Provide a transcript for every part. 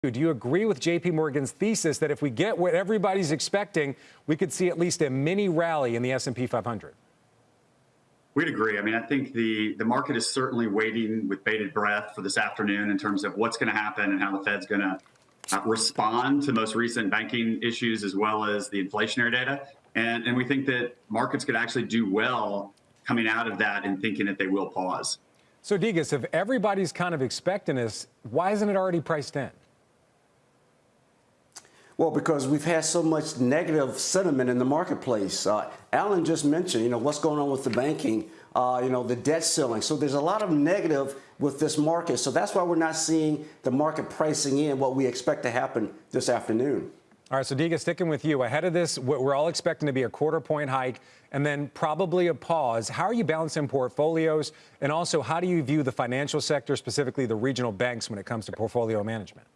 Do you agree with JP Morgan's thesis that if we get what everybody's expecting, we could see at least a mini rally in the S&P 500? We'd agree. I mean, I think the, the market is certainly waiting with bated breath for this afternoon in terms of what's going to happen and how the Fed's going to uh, respond to most recent banking issues as well as the inflationary data. And, and we think that markets could actually do well coming out of that and thinking that they will pause. So, Degas, if everybody's kind of expecting this, why isn't it already priced in? Well, because we've had so much negative sentiment in the marketplace. Uh, Alan just mentioned, you know, what's going on with the banking, uh, you know, the debt ceiling. So there's a lot of negative with this market. So that's why we're not seeing the market pricing in what we expect to happen this afternoon. All right, so Diga, sticking with you, ahead of this, we're all expecting to be a quarter point hike and then probably a pause. How are you balancing portfolios? And also, how do you view the financial sector, specifically the regional banks, when it comes to portfolio management?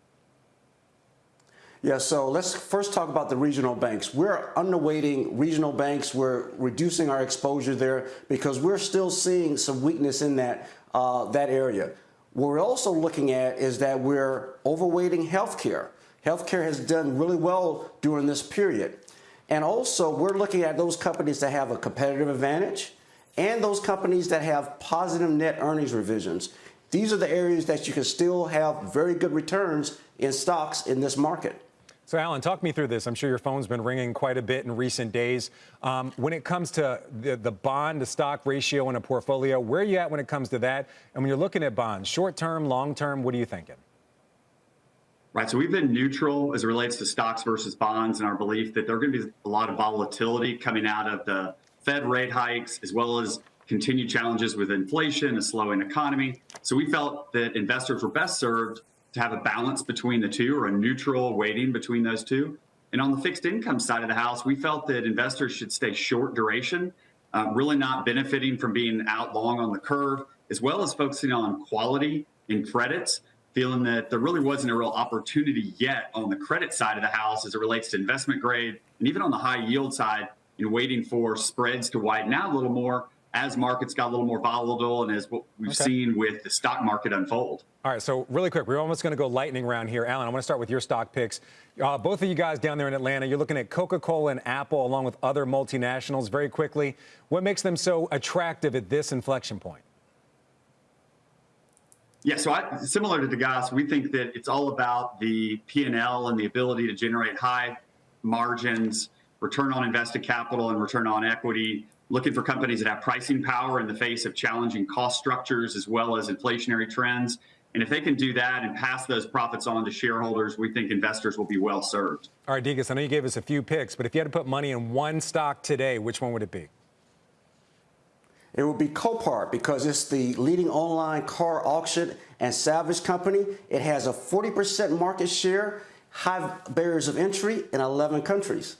Yeah, so let's first talk about the regional banks. We're underweighting regional banks. We're reducing our exposure there because we're still seeing some weakness in that uh, that area. What we're also looking at is that we're overweighting healthcare. Healthcare has done really well during this period. And also, we're looking at those companies that have a competitive advantage and those companies that have positive net earnings revisions. These are the areas that you can still have very good returns in stocks in this market. So, Alan, talk me through this. I'm sure your phone's been ringing quite a bit in recent days. Um, when it comes to the, the bond to stock ratio in a portfolio, where are you at when it comes to that? And when you're looking at bonds, short term, long term, what are you thinking? Right. So we've been neutral as it relates to stocks versus bonds and our belief that there are going to be a lot of volatility coming out of the Fed rate hikes, as well as continued challenges with inflation, a slowing economy. So we felt that investors were best served to have a balance between the two or a neutral weighting between those two. And on the fixed income side of the house, we felt that investors should stay short duration, uh, really not benefiting from being out long on the curve, as well as focusing on quality and credits, feeling that there really wasn't a real opportunity yet on the credit side of the house as it relates to investment grade and even on the high yield side, know, waiting for spreads to widen out a little more as markets got a little more volatile and as what we've okay. seen with the stock market unfold. All right, so really quick, we're almost going to go lightning round here. Alan, I want to start with your stock picks. Uh, both of you guys down there in Atlanta, you're looking at Coca-Cola and Apple along with other multinationals very quickly. What makes them so attractive at this inflection point? Yeah, so I, similar to Degas, we think that it's all about the P&L and the ability to generate high margins, return on invested capital and return on equity looking for companies that have pricing power in the face of challenging cost structures as well as inflationary trends. And if they can do that and pass those profits on to shareholders, we think investors will be well served. All right, Degas, I know you gave us a few picks, but if you had to put money in one stock today, which one would it be? It would be Copart because it's the leading online car auction and salvage company. It has a 40% market share, high barriers of entry in 11 countries.